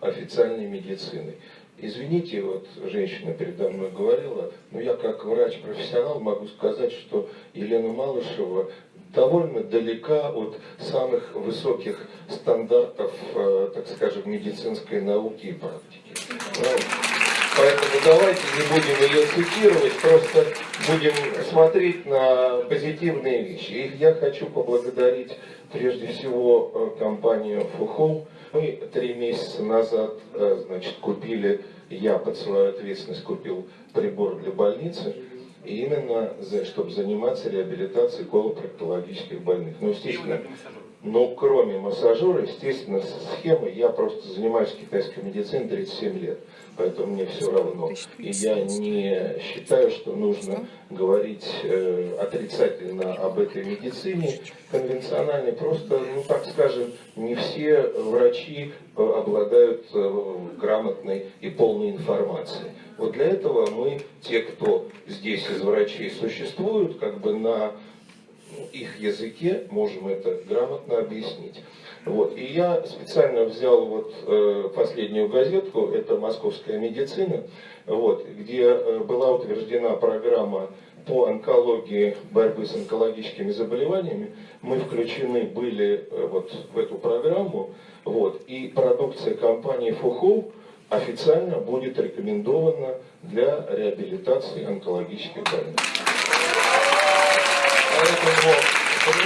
официальной медицины. Извините, вот женщина передо мной говорила, но я как врач-профессионал могу сказать, что Елена Малышева довольно далека от самых высоких стандартов, э, так скажем, медицинской науки и практики. Поэтому давайте не будем ее цитировать, просто будем смотреть на позитивные вещи. И я хочу поблагодарить прежде всего э, компанию Фухол. Мы три месяца назад э, значит, купили, я под свою ответственность купил прибор для больницы, и именно за, чтобы заниматься реабилитацией колопроктологических больных. Ну, естественно, но кроме массажера, естественно, схемы, я просто занимаюсь китайской медициной 37 лет, поэтому мне все равно. И я не считаю, что нужно говорить э, отрицательно об этой медицине конвенциональной. Просто, ну так скажем, не все врачи э, обладают э, грамотной и полной информацией. Вот для этого мы, те, кто здесь из врачей существуют, как бы на их языке можем это грамотно объяснить. Вот. И я специально взял вот, э, последнюю газетку, это «Московская медицина», вот, где э, была утверждена программа по онкологии, борьбы с онкологическими заболеваниями. Мы включены были э, вот, в эту программу, вот, и продукция компании «Фухол» официально будет рекомендована для реабилитации онкологических больных. Поэтому,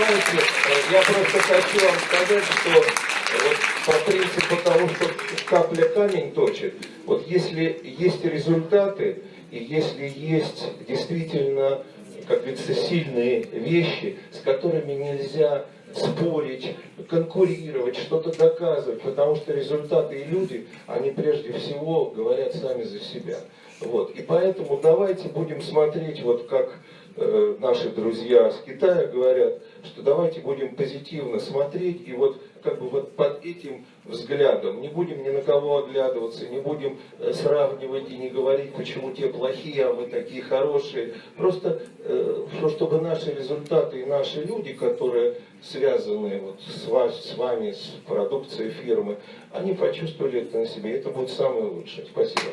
понимаете, я просто хочу вам сказать, что вот по принципу того, что капля камень точит, вот если есть результаты, и если есть действительно, как говорится, сильные вещи, с которыми нельзя спорить, конкурировать, что-то доказывать, потому что результаты и люди, они прежде всего говорят сами за себя. Вот. И поэтому давайте будем смотреть, вот как Э, наши друзья с Китая говорят, что давайте будем позитивно смотреть и вот как бы вот под этим взглядом не будем ни на кого оглядываться, не будем э, сравнивать и не говорить, почему те плохие, а мы такие хорошие. Просто э, чтобы наши результаты и наши люди, которые связаны вот с, вас, с вами, с продукцией фирмы, они почувствовали это на себе. Это будет самое лучшее. Спасибо.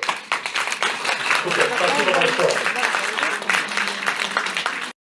Спасибо большое.